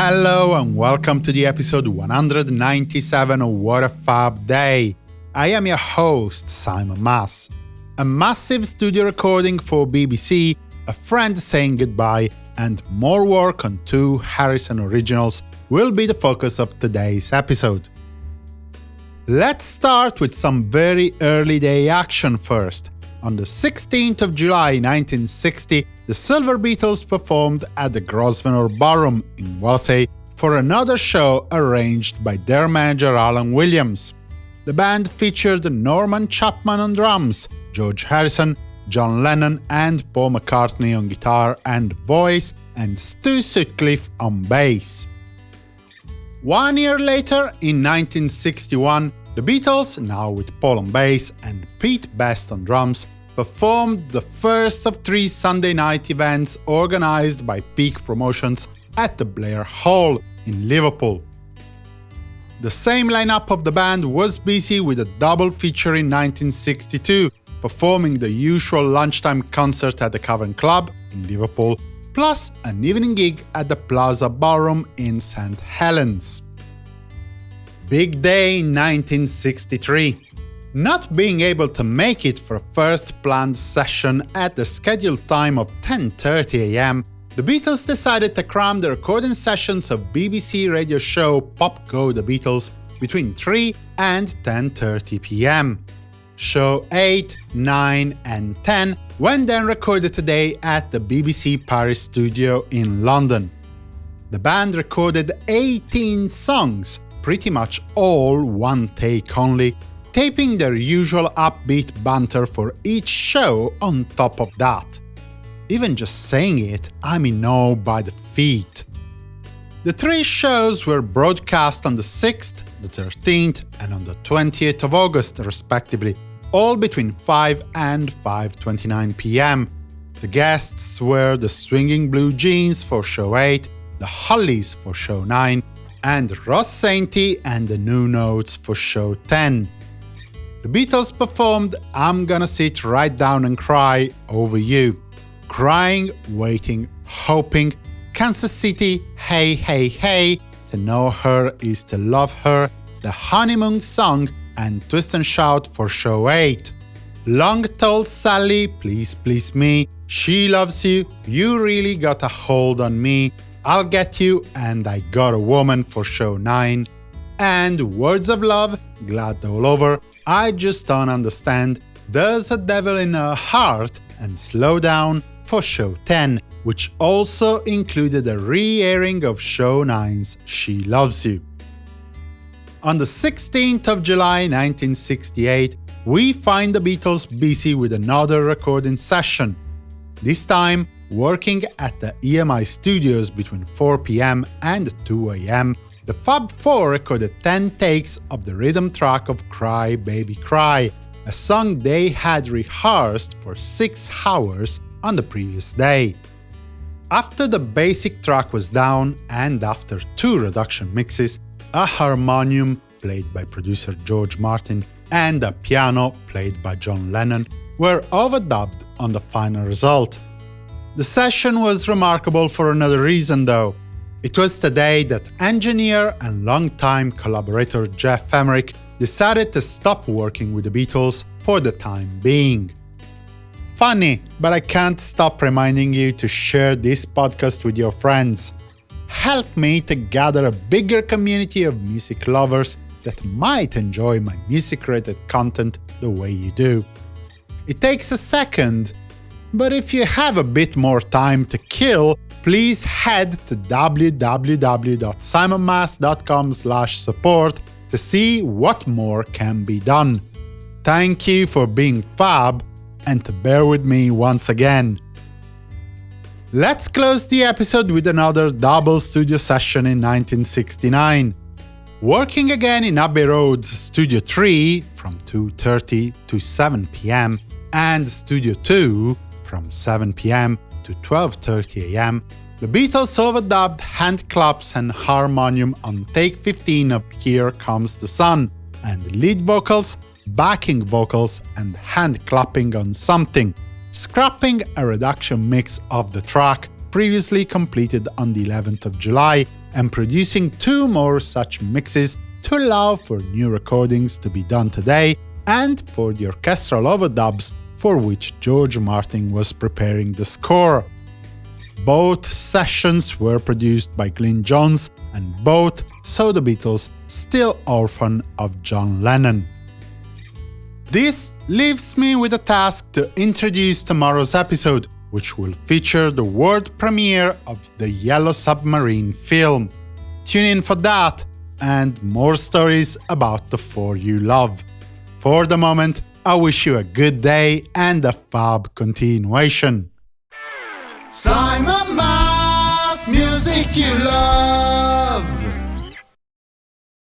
Hello and welcome to the episode 197 of What a Fab Day. I am your host, Simon Mas. A massive studio recording for BBC, a friend saying goodbye, and more work on two Harrison originals will be the focus of today's episode. Let's start with some very early day action first. On the 16th of July 1960, the Silver Beetles performed at the Grosvenor Ballroom in Wallasey for another show arranged by their manager Alan Williams. The band featured Norman Chapman on drums, George Harrison, John Lennon and Paul McCartney on guitar and voice, and Stu Sutcliffe on bass. One year later, in 1961, the Beatles, now with Paul on bass and Pete Best on drums, performed the first of three Sunday night events organized by Peak Promotions at the Blair Hall in Liverpool. The same lineup of the band was busy with a double feature in 1962, performing the usual lunchtime concert at the Cavern Club in Liverpool, plus an evening gig at the Plaza Ballroom in St. Helens. Big day 1963. Not being able to make it for first planned session at the scheduled time of 10.30 am, the Beatles decided to cram the recording sessions of BBC radio show Pop Go The Beatles between 3 and 10.30 pm. Show 8, 9 and 10 went then recorded today at the BBC Paris studio in London. The band recorded 18 songs, pretty much all one take only, taping their usual upbeat banter for each show on top of that. Even just saying it, I'm in awe by the feat. The three shows were broadcast on the 6th, the 13th and on the 20th of August respectively, all between 5 and 5.29 pm. The guests were the Swinging Blue Jeans for show 8, the Hollies for show 9, and Russ Sainty and the Nu-Notes for show 10. The Beatles performed I'm Gonna Sit Right Down and Cry Over You. Crying, waiting, hoping, Kansas City, Hey Hey Hey, To Know Her is to Love Her, The Honeymoon Song, and Twist and Shout for show 8. Long Tall Sally, Please Please Me, She Loves You, You Really Got a Hold on Me, I'll Get You and I Got a Woman for show 9, and Words of Love, Glad All Over, I Just Don't Understand, There's a Devil in Her Heart, and Slow Down for show 10, which also included a re-airing of show 9's She Loves You. On the 16th of July 1968, we find the Beatles busy with another recording session. This time, Working at the EMI studios between 4pm and 2am, the Fab Four recorded 10 takes of the rhythm track of Cry Baby Cry, a song they had rehearsed for 6 hours on the previous day. After the basic track was down, and after two reduction mixes, a harmonium, played by producer George Martin, and a piano, played by John Lennon, were overdubbed on the final result. The session was remarkable for another reason, though. It was today that engineer and longtime collaborator Geoff Emerick decided to stop working with the Beatles for the time being. Funny, but I can't stop reminding you to share this podcast with your friends. Help me to gather a bigger community of music lovers that might enjoy my music-related content the way you do. It takes a second, but if you have a bit more time to kill, please head to www.simonmas.com support to see what more can be done. Thank you for being fab and to bear with me once again. Let's close the episode with another double studio session in 1969. Working again in Abbey Road's Studio 3 from 2.30 to 7 pm and Studio 2 from 7 pm to 12.30 am, the Beatles overdubbed hand claps and harmonium on take 15 of Here Comes the Sun, and lead vocals, backing vocals and hand clapping on Something, scrapping a reduction mix of the track previously completed on the 11th of July and producing two more such mixes to allow for new recordings to be done today and for the orchestral overdubs for which George Martin was preparing the score. Both sessions were produced by Glyn Johns, and both saw the Beatles still orphan of John Lennon. This leaves me with a task to introduce tomorrow's episode, which will feature the world premiere of the Yellow Submarine film. Tune in for that and more stories about the four you love. For the moment, I wish you a good day and a fab continuation. Simon Mas, music you love.